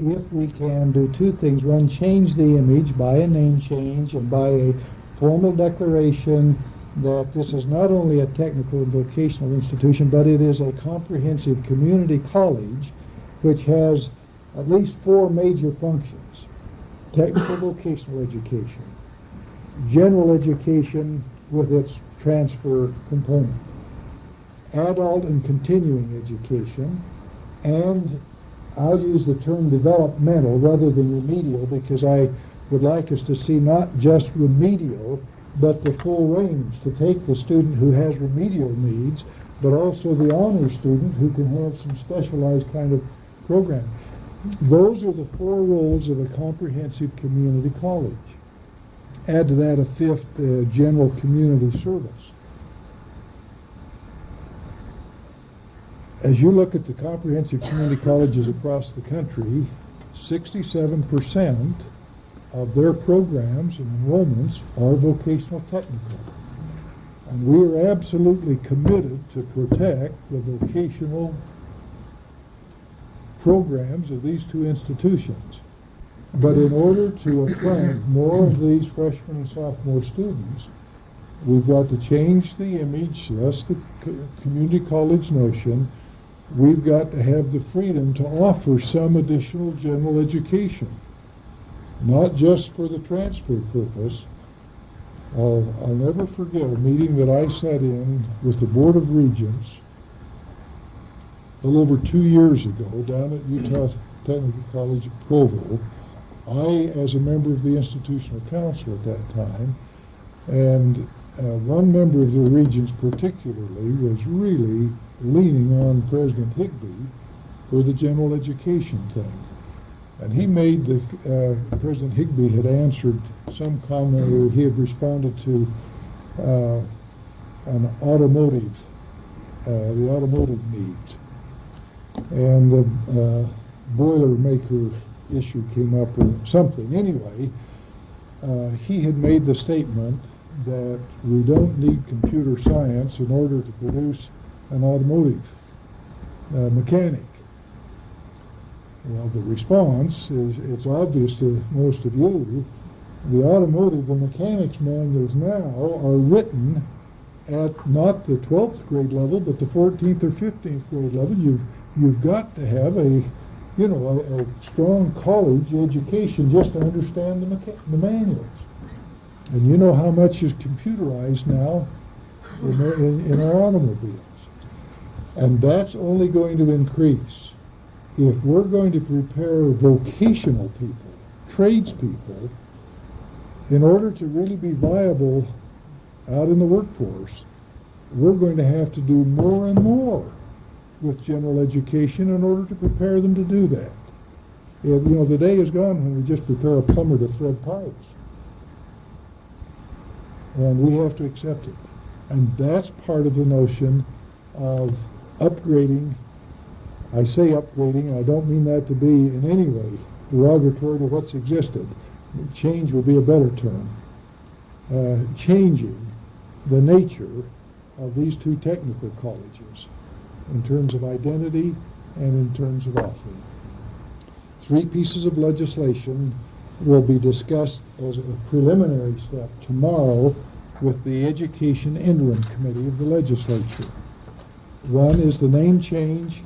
if we can do two things. One, change the image by a name change and by a formal declaration that this is not only a technical and vocational institution, but it is a comprehensive community college which has at least four major functions. Technical vocational education, general education with its transfer component, adult and continuing education, and I'll use the term developmental rather than remedial because I would like us to see not just remedial, but the full range, to take the student who has remedial needs, but also the honor student who can have some specialized kind of program. Those are the four roles of a comprehensive community college. Add to that a fifth, uh, general community service. As you look at the comprehensive community colleges across the country, 67% of their programs and enrollments are vocational technical. And we are absolutely committed to protect the vocational programs of these two institutions. But in order to attract more of these freshman and sophomore students, we've got to change the image, that's the community college notion. We've got to have the freedom to offer some additional general education, not just for the transfer purpose. I'll, I'll never forget a meeting that I sat in with the Board of Regents a little over two years ago down at Utah Technical College at Provo. I, as a member of the institutional council at that time, and uh, one member of the regents particularly was really leaning on President Higbee for the general education thing. And he made the, uh, President Higbee had answered some comment or he had responded to uh, an automotive, uh, the automotive needs. And the uh, Boilermaker issue came up or something. Anyway, uh, he had made the statement that we don't need computer science in order to produce an automotive uh, mechanic. Well, the response is it's obvious to most of you. The automotive and mechanics manuals now are written at not the 12th grade level, but the 14th or 15th grade level. You've you've got to have a you know a, a strong college education just to understand the, mecha- the manuals. And you know how much is computerized now in, in, in our automobiles. And that's only going to increase if we're going to prepare vocational people, tradespeople, in order to really be viable out in the workforce, we're going to have to do more and more with general education in order to prepare them to do that. You know, the day is gone when we just prepare a plumber to thread pipes. And we have to accept it. And that's part of the notion of upgrading. I say upgrading, and I don't mean that to be in any way derogatory to what's existed. Change will be a better term. Uh, changing the nature of these two technical colleges in terms of identity and in terms of offering. Three pieces of legislation will be discussed as a preliminary step tomorrow with the Education Interim Committee of the Legislature. One is the name change.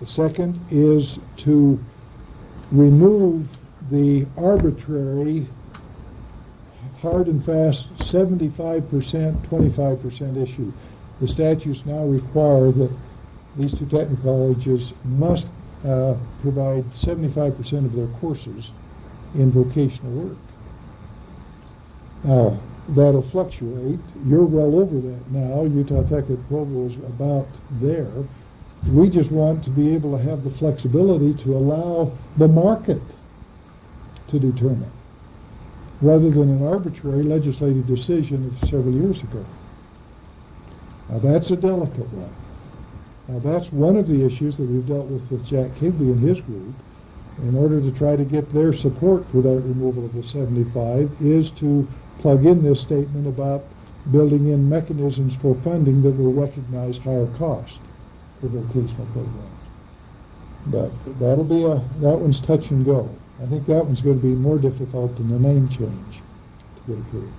The second is to remove the arbitrary, hard and fast 75%, 25% issue. The statutes now require that these two technical colleges must uh, provide 75% of their courses in vocational work. Now, that'll fluctuate. You're well over that now. Utah Tech at Provo is about there. We just want to be able to have the flexibility to allow the market to determine, rather than an arbitrary legislative decision of several years ago. Now that's a delicate one. Now that's one of the issues that we've dealt with with Jack Higbee and his group in order to try to get their support for that removal of the 75 is to plug in this statement about building in mechanisms for funding that will recognize higher cost for vocational programs. But that'll be a, that one's touch and go. I think that one's gonna be more difficult than the name change to get approved.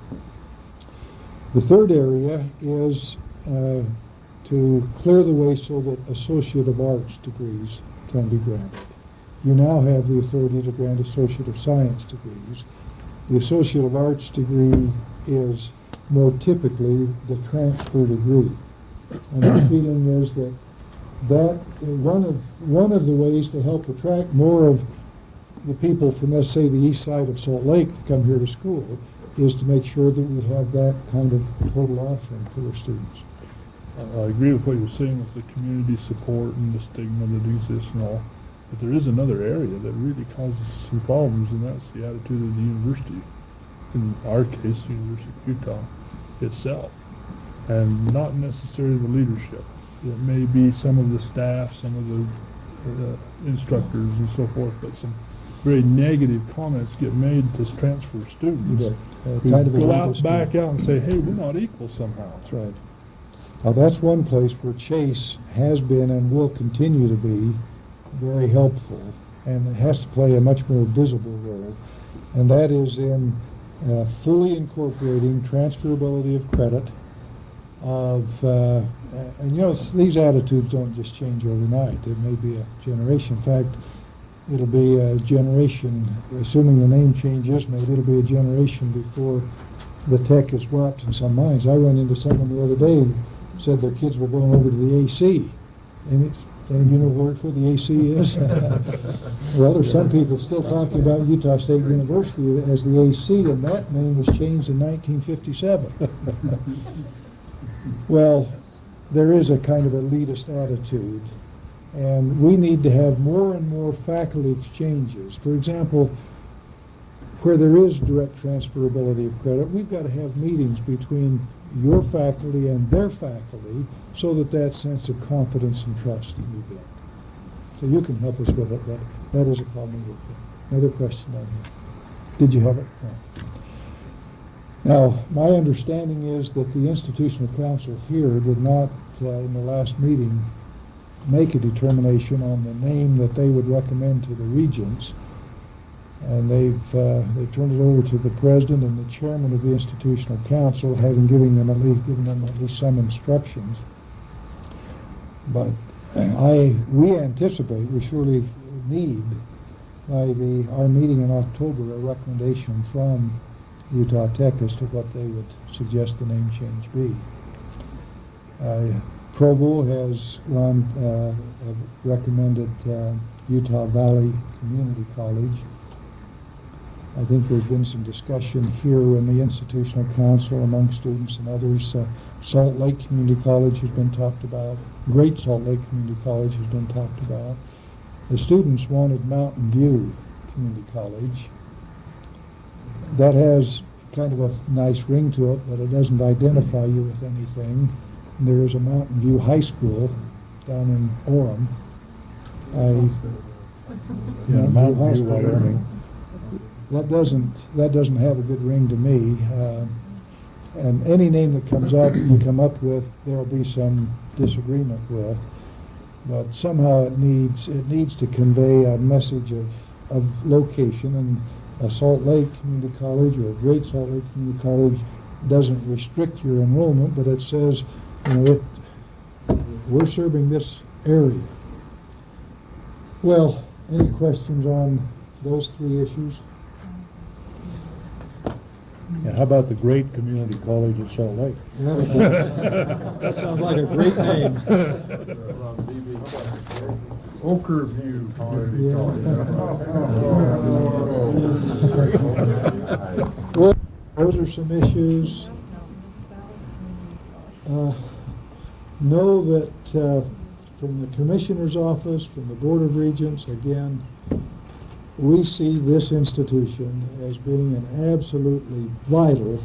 The third area is uh, to clear the way so that Associate of Arts degrees can be granted. You now have the authority to grant Associate of Science degrees. The Associate of Arts degree is more typically the transfer degree. And the feeling is that that, one of, one of the ways to help attract more of the people from, let's say, the east side of Salt Lake to come here to school is to make sure that we have that kind of total offering for our students. I I agree with what you're saying with the community support and the stigma that exists and all. But there is another area that really causes some problems, and that's the attitude of the university. In our case, the University of Utah itself, and not necessarily the leadership. It may be some of the staff, some of the uh, instructors and so forth, but some very negative comments get made to transfer students. bet. Uh, who kind of Go out, back out and say, hey, we're not equal somehow. That's right. Now, that's one place where Chase has been and will continue to be very helpful, and it has to play a much more visible role, and that is in uh, fully incorporating transferability of credit of, uh, and you know, these attitudes don't just change overnight. It may be a generation. In fact, it'll be a generation, assuming the name change is made, it'll be a generation before the tech is dropped in some minds. I ran into someone the other day who said their kids were going over to the AC. And it's, and you know where, the AC is? Well, there's some people still talking about Utah State University as the AC, and that name was changed in 1957. Well, there is a kind of elitist attitude, and we need to have more and more faculty exchanges. For example, where there is direct transferability of credit, we've got to have meetings between your faculty and their faculty so that that sense of confidence and trust can be built. So you can help us with it, but that is a problem. Another question on here. Did you have it? No. Now, my understanding is that the institutional council here did not, uh, in the last meeting, make a determination on the name that they would recommend to the regents. And they've, uh, they've turned it over to the president and the chairman of the institutional council, having given them at least, given them at least some instructions. But I, we anticipate, we surely need, by the, our meeting in October, a recommendation from Utah Tech as to what they would suggest the name change be. Uh, Provo has gone, uh, recommended uh, Utah Valley Community College. I think there's been some discussion here in the institutional council among students and others. Uh, Salt Lake Community College has been talked about. Great Salt Lake Community College has been talked about. The students wanted Mountain View Community College. That has kind of a nice ring to it, but it doesn't identify you with anything. There is a Mountain View High School down in Orem. I, Yeah, Mountain View. Wyoming. That doesn't, that doesn't have a good ring to me. Uh, And any name that comes up, you come up with, there'll be some disagreement with. But somehow it needs, it needs to convey a message of, of location. And a Salt Lake Community College or a Great Salt Lake Community College doesn't restrict your enrollment, but it says, you know, it, we're serving this area. Well, any questions on those three issues? Yeah, how about the great community college at Salt Lake? That sounds like a great name. Oker View Community Well, those are some issues. Uh, Know that uh, from the Commissioner's Office, from the Board of Regents, again, we see this institution as being an absolutely vital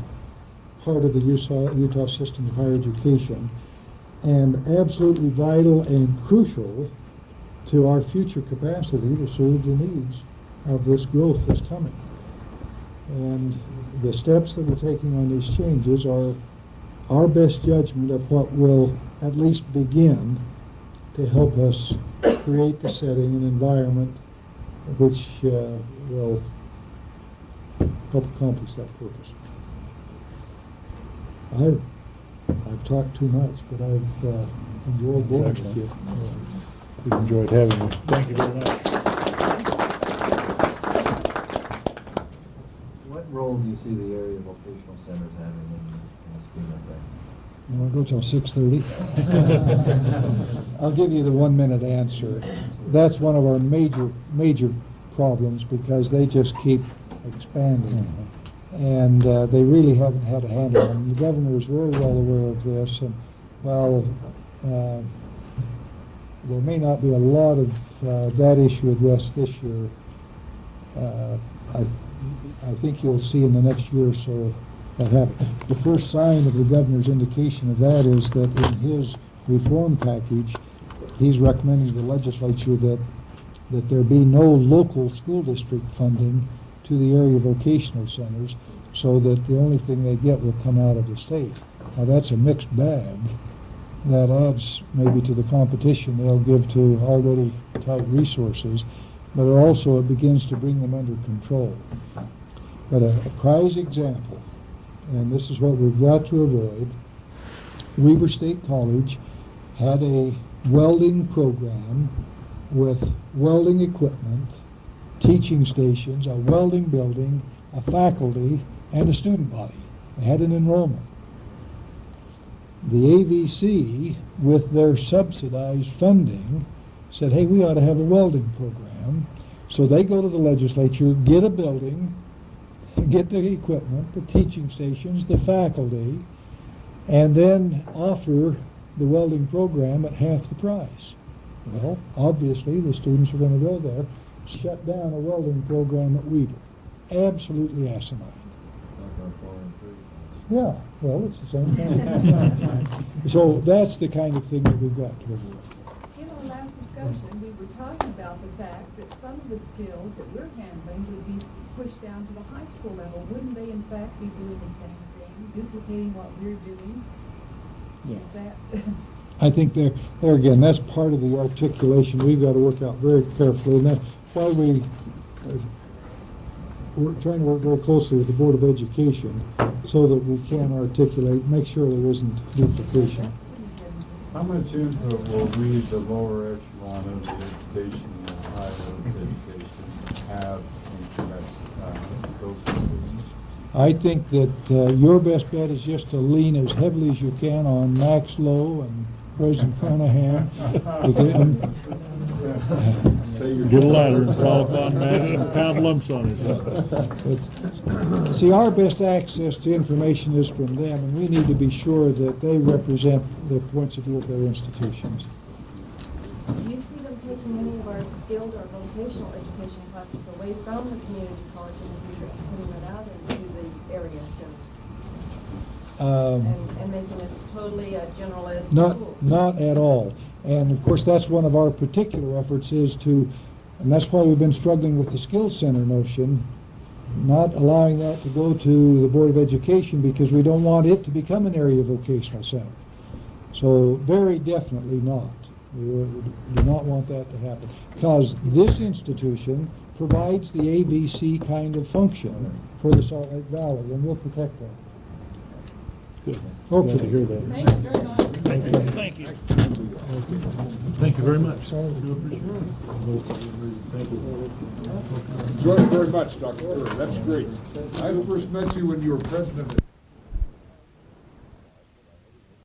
part of the Utah, system of higher education, and absolutely vital and crucial to our future capacity to serve the needs of this growth that's coming. And the steps that we're taking on these changes are our best judgment of what will at least begin to help us create the setting and environment which uh, will help accomplish that purpose. I've, I've talked too much, but I've uh, enjoyed being with you. We've enjoyed having you. Thank you very much. What role do you see the area vocational centers having in, in a scheme like that? Want go till six thirty? I'll give you the one-minute answer. That's one of our major, major problems because they just keep expanding. And uh, they really haven't had a handle on it. The governor is very well aware of this and, while uh, there may not be a lot of uh, that issue addressed this year. Uh, I, I think you'll see in the next year or so that happen. The first sign of the governor's indication of that is that in his reform package, he's recommending the legislature that, that there be no local school district funding to the area vocational centers, so that the only thing they get will come out of the state. Now, that's a mixed bag. That adds maybe to the competition they'll give to already tight resources, but it also it begins to bring them under control. But a, a prize example, and this is what we've got to avoid, Weber State College had a welding program with welding equipment, teaching stations, a welding building, a faculty, and a student body. They had an enrollment. The AVC, with their subsidized funding, said, hey, we ought to have a welding program. So they go to the legislature, get a building, get the equipment, the teaching stations, the faculty, and then offer the welding program at half the price. Well, obviously, the students are going to go there, shut down a welding program at Weber. Absolutely asinine. Not gonna fall in three. Yeah, well, it's the same thing. So that's the kind of thing that we've got to avoid. In our last discussion, we were talking about the fact that some of the skills that we're handling would be pushed down to the high school level. Wouldn't they in fact be doing the same thing, duplicating what we're doing? Yeah. Is that, I think there, there again, that's part of the articulation we've got to work out very carefully, and that's why we, uh, we're trying to work very closely with the Board of Education so that we can articulate, make sure there isn't duplication. How much input will we, the lower echelon of the education, and higher education, have into that, uh, those decisions? I think that uh, your best bet is just to lean as heavily as you can on Max Lowe and President Carnahan. um, Get a ladder and crawl up on Max and pound lumps on his head. It's- See, our best access to information is from them, and we need to be sure that they represent the points of view of their institutions. Do you see them taking any of our skilled or vocational education classes away from the community college and putting it out into the area centers? Um, And, and making it totally a general ed Not, school? not at all. And of course, that's one of our particular efforts is to, and that's why we've been struggling with the skills center notion, not allowing that to go to the Board of Education because we don't want it to become an area vocational center. So very definitely not. We we do not want that to happen. Because this institution provides the AVC kind of function for the Salt Lake Valley, and we'll protect that. Good. Okay. Glad to hear that. thank you very much. Thank you. Thank you. Thank you very much. Sorry. Do appreciate it. Thank you. Enjoyed it very much, Dr. Kerr. That's great. I first met you when you were president